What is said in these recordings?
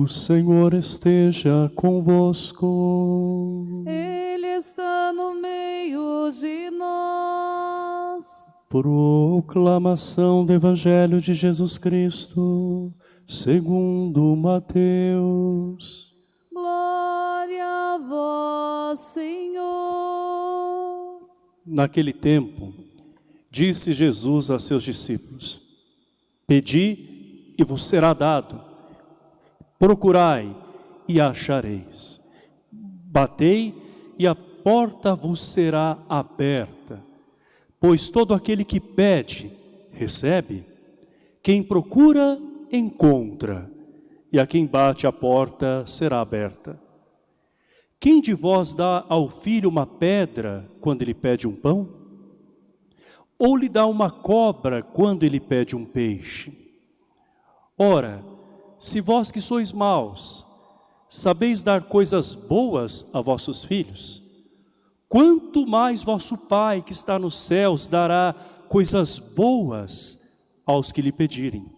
O Senhor esteja convosco. Ele está no meio de nós. Proclamação do Evangelho de Jesus Cristo, segundo Mateus. Glória a vós, Senhor. Naquele tempo, disse Jesus a seus discípulos: Pedi e vos será dado, procurai e achareis, batei e a porta vos será aberta. Pois todo aquele que pede, recebe, quem procura, encontra, e a quem bate a porta será aberta. Quem de vós dá ao filho uma pedra quando ele pede um pão? Ou lhe dá uma cobra quando ele pede um peixe? Ora, se vós que sois maus, sabeis dar coisas boas a vossos filhos, quanto mais vosso Pai que está nos céus dará coisas boas aos que lhe pedirem.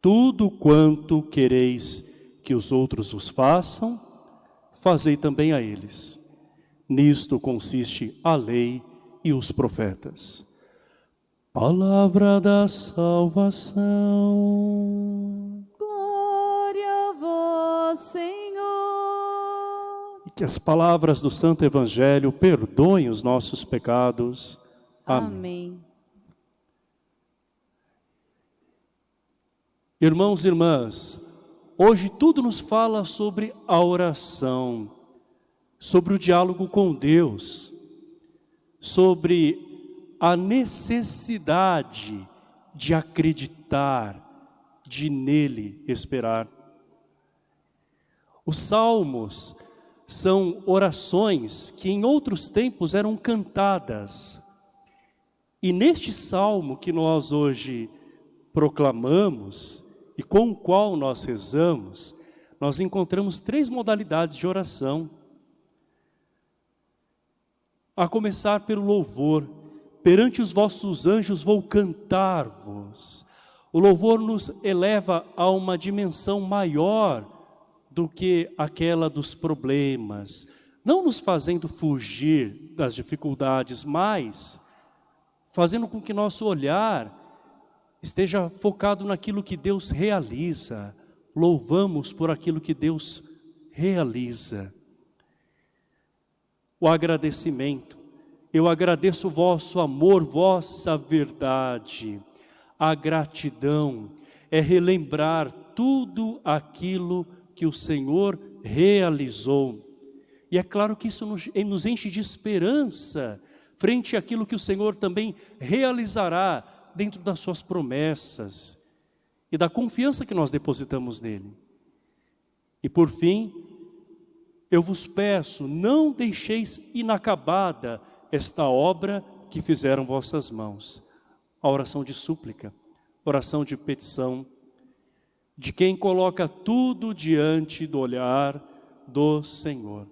Tudo quanto quereis que os outros vos façam, fazei também a eles. Nisto consiste a lei e os profetas. Palavra da salvação. Que as palavras do Santo Evangelho perdoem os nossos pecados. Amém. Amém. Irmãos e irmãs, hoje tudo nos fala sobre a oração, sobre o diálogo com Deus, sobre a necessidade de acreditar, de nele esperar. Os salmos são orações que em outros tempos eram cantadas. E neste salmo que nós hoje proclamamos e com o qual nós rezamos, nós encontramos três modalidades de oração. A começar pelo louvor, perante os vossos anjos vou cantar-vos. O louvor nos eleva a uma dimensão maior do que aquela dos problemas, não nos fazendo fugir das dificuldades, mas fazendo com que nosso olhar esteja focado naquilo que Deus realiza. Louvamos por aquilo que Deus realiza. O agradecimento. Eu agradeço o vosso amor, vossa verdade. A gratidão é relembrar tudo aquilo que o Senhor realizou. E é claro que isso nos enche de esperança frente àquilo que o Senhor também realizará dentro das suas promessas e da confiança que nós depositamos nele. E por fim, eu vos peço, não deixeis inacabada esta obra que fizeram vossas mãos. A oração de súplica, oração de petição, de quem coloca tudo diante do olhar do Senhor.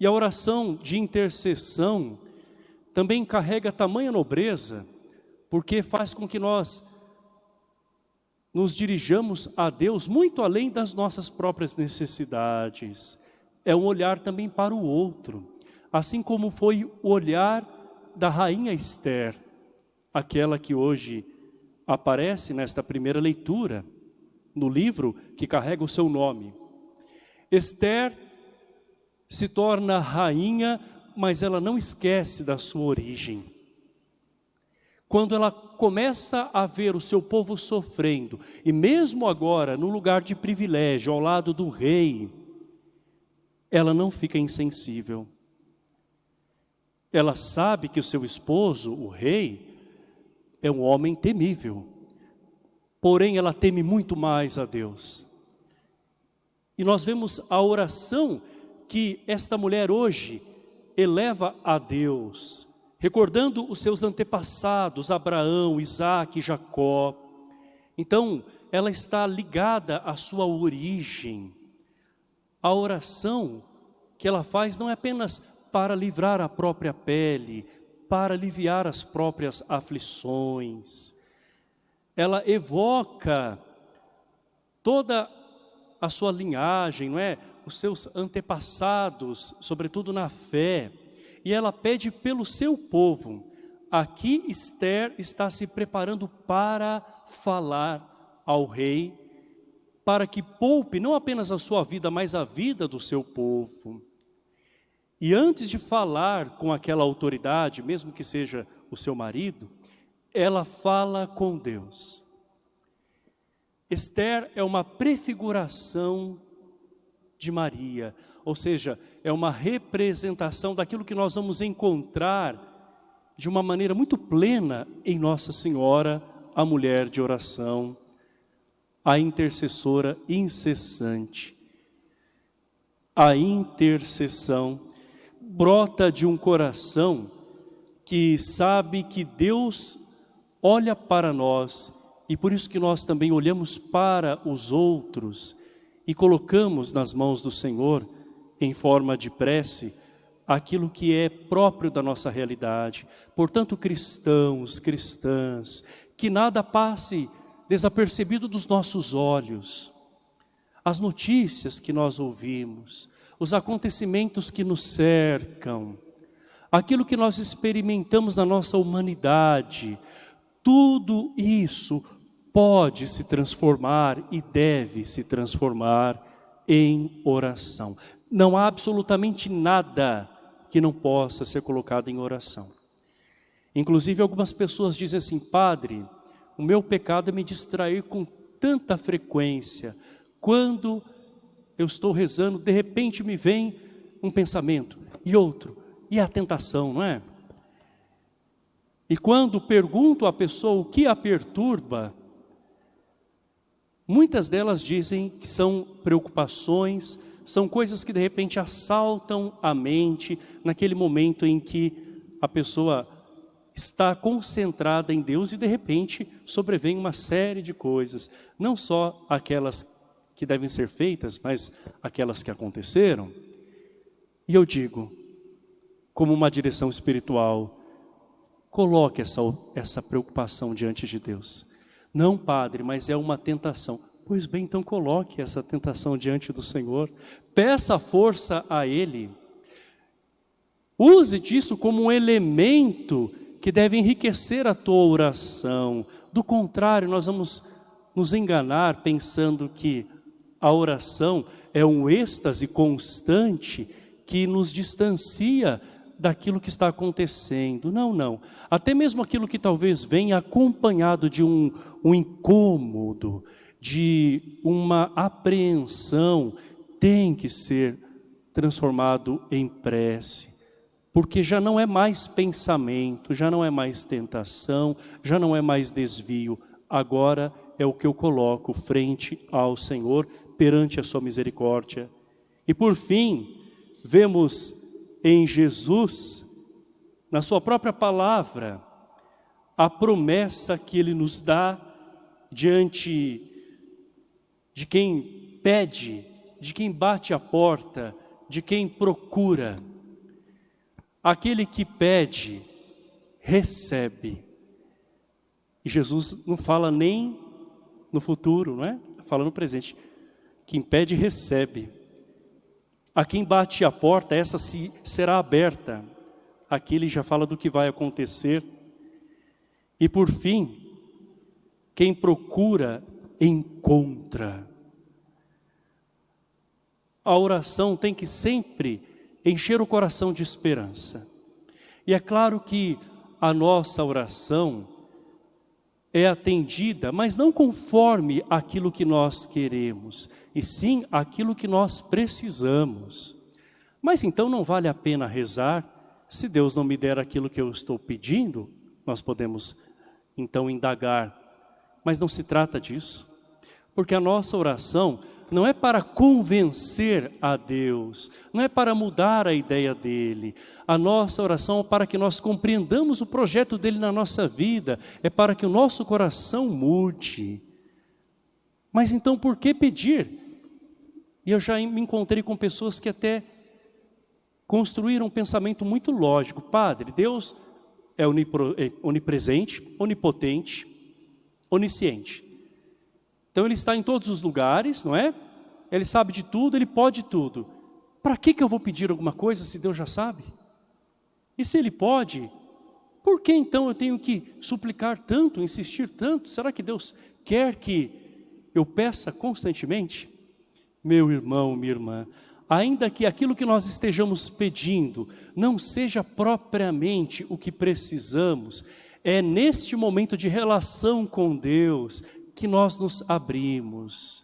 E a oração de intercessão também carrega tamanha nobreza, porque faz com que nós nos dirijamos a Deus muito além das nossas próprias necessidades. É um olhar também para o outro, assim como foi o olhar da rainha Esther, aquela que hoje aparece nesta primeira leitura, no livro que carrega o seu nome. Esther se torna rainha, mas ela não esquece da sua origem. Quando ela começa a ver o seu povo sofrendo, e mesmo agora, no lugar de privilégio, ao lado do rei, ela não fica insensível. Ela sabe que o seu esposo, o rei, é um homem temível. Porém, ela teme muito mais a Deus. E nós vemos a oração que esta mulher hoje eleva a Deus recordando os seus antepassados, Abraão, Isaac, Jacó. Então, ela está ligada à sua origem. A oração que ela faz não é apenas para livrar a própria pele, para aliviar as próprias aflições. Ela evoca toda a sua linhagem, não é? Os seus antepassados, sobretudo na fé. E ela pede pelo seu povo. Aqui Esther está se preparando para falar ao rei, para que poupe não apenas a sua vida, mas a vida do seu povo. E antes de falar com aquela autoridade, mesmo que seja o seu marido, ela fala com Deus. Esther é uma prefiguração de Maria, ou seja, é uma representação daquilo que nós vamos encontrar de uma maneira muito plena em Nossa Senhora, a mulher de oração, a intercessora incessante. A intercessão brota de um coração que sabe que Deus olha para nós e por isso que nós também olhamos para os outros e colocamos nas mãos do Senhor, em forma de prece, aquilo que é próprio da nossa realidade. Portanto, cristãos, cristãs, que nada passe desapercebido dos nossos olhos. As notícias que nós ouvimos, os acontecimentos que nos cercam, aquilo que nós experimentamos na nossa humanidade, tudo isso pode se transformar e deve se transformar em oração. Não há absolutamente nada que não possa ser colocado em oração. Inclusive algumas pessoas dizem assim, Padre, o meu pecado é me distrair com tanta frequência. Quando eu estou rezando, de repente me vem um pensamento e outro, e a tentação, não é? E quando pergunto à pessoa o que a perturba, muitas delas dizem que são preocupações, são coisas que de repente assaltam a mente naquele momento em que a pessoa está concentrada em Deus e de repente sobrevém uma série de coisas, não só aquelas que devem ser feitas, mas aquelas que aconteceram. E eu digo, como uma direção espiritual, Coloque essa, essa preocupação diante de Deus. Não, Padre, mas é uma tentação. Pois bem, então coloque essa tentação diante do Senhor. Peça força a Ele. Use disso como um elemento que deve enriquecer a tua oração. Do contrário, nós vamos nos enganar pensando que a oração é um êxtase constante que nos distancia daquilo que está acontecendo. Não, não. Até mesmo aquilo que talvez venha acompanhado de um, um incômodo, de uma apreensão, tem que ser transformado em prece. Porque já não é mais pensamento, já não é mais tentação, já não é mais desvio. Agora é o que eu coloco frente ao Senhor, perante a sua misericórdia. E por fim, vemos em Jesus, na sua própria palavra, a promessa que Ele nos dá diante de quem pede, de quem bate a porta, de quem procura. Aquele que pede, recebe. E Jesus não fala nem no futuro, não é? Fala no presente. Quem pede, recebe. A quem bate a porta, essa se, será aberta. Aqui ele já fala do que vai acontecer. E por fim, quem procura, encontra. A oração tem que sempre encher o coração de esperança. E é claro que a nossa oração é atendida, mas não conforme aquilo que nós queremos, e sim aquilo que nós precisamos. Mas então não vale a pena rezar, se Deus não me der aquilo que eu estou pedindo, nós podemos então indagar. Mas não se trata disso, porque a nossa oração não é para convencer a Deus, não é para mudar a ideia dEle. A nossa oração é para que nós compreendamos o projeto dEle na nossa vida, é para que o nosso coração mude. Mas então por que pedir? E eu já me encontrei com pessoas que até construíram um pensamento muito lógico. Padre, Deus é, é onipresente, onipotente, onisciente. Então ele está em todos os lugares, não é? Ele sabe de tudo, ele pode tudo. Para que, que eu vou pedir alguma coisa se Deus já sabe? E se ele pode, por que então eu tenho que suplicar tanto, insistir tanto? Será que Deus quer que eu peça constantemente? Meu irmão, minha irmã, ainda que aquilo que nós estejamos pedindo não seja propriamente o que precisamos, é neste momento de relação com Deus que nós nos abrimos.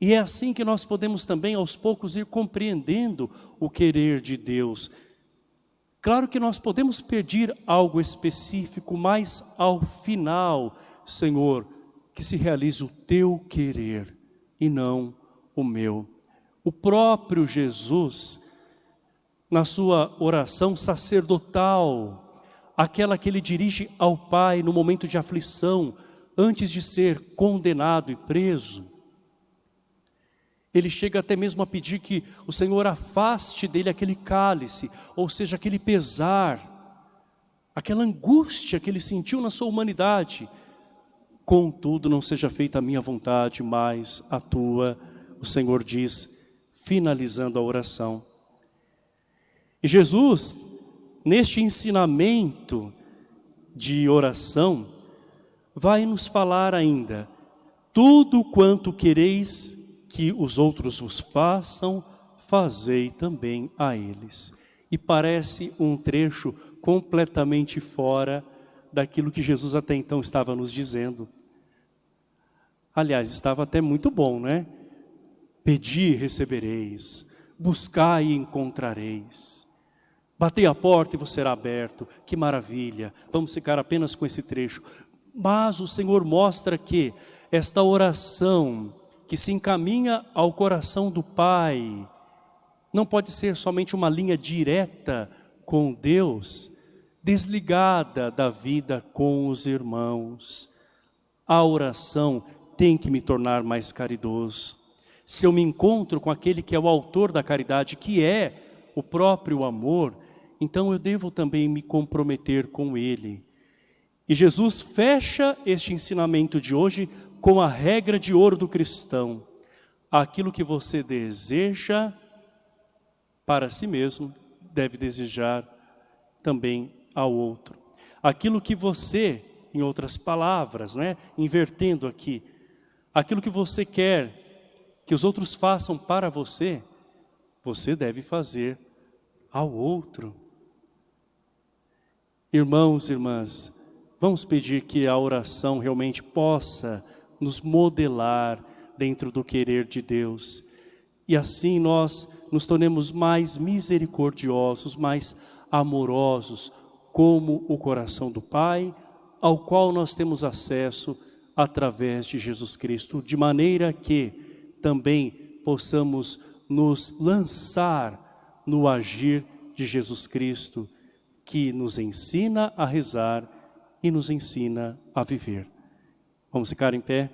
E é assim que nós podemos também aos poucos ir compreendendo o querer de Deus. Claro que nós podemos pedir algo específico, mas ao final, Senhor, que se realize o teu querer e não o meu. O próprio Jesus, na sua oração sacerdotal, aquela que ele dirige ao Pai no momento de aflição, antes de ser condenado e preso, ele chega até mesmo a pedir que o Senhor afaste dele aquele cálice, ou seja, aquele pesar, aquela angústia que ele sentiu na sua humanidade. Contudo, não seja feita a minha vontade, mas a tua, o Senhor diz, finalizando a oração. E Jesus, neste ensinamento de oração, vai nos falar ainda, tudo quanto quereis que os outros vos façam, fazei também a eles. E parece um trecho completamente fora daquilo que Jesus até então estava nos dizendo. Aliás, estava até muito bom, né? Pedi e recebereis, buscai e encontrareis. Batei a porta e vos será aberto. Que maravilha. Vamos ficar apenas com esse trecho. Mas o Senhor mostra que esta oração que se encaminha ao coração do Pai, não pode ser somente uma linha direta com Deus, desligada da vida com os irmãos. A oração tem que me tornar mais caridoso. Se eu me encontro com aquele que é o autor da caridade, que é o próprio amor, então eu devo também me comprometer com ele. E Jesus fecha este ensinamento de hoje com a regra de ouro do cristão. Aquilo que você deseja para si mesmo, deve desejar também ao outro. Aquilo que você, em outras palavras, né, invertendo aqui, aquilo que você quer que os outros façam para você, você deve fazer ao outro. Irmãos e irmãs, vamos pedir que a oração realmente possa nos modelar dentro do querer de Deus. E assim nós nos tornemos mais misericordiosos, mais amorosos, como o coração do Pai, ao qual nós temos acesso através de Jesus Cristo, de maneira que também possamos nos lançar no agir de Jesus Cristo, que nos ensina a rezar e nos ensina a viver. Vamos ficar em pé?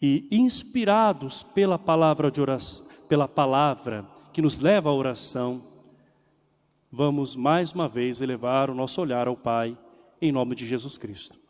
E inspirados pela palavra de oração, pela palavra que nos leva à oração, vamos mais uma vez elevar o nosso olhar ao Pai, em nome de Jesus Cristo.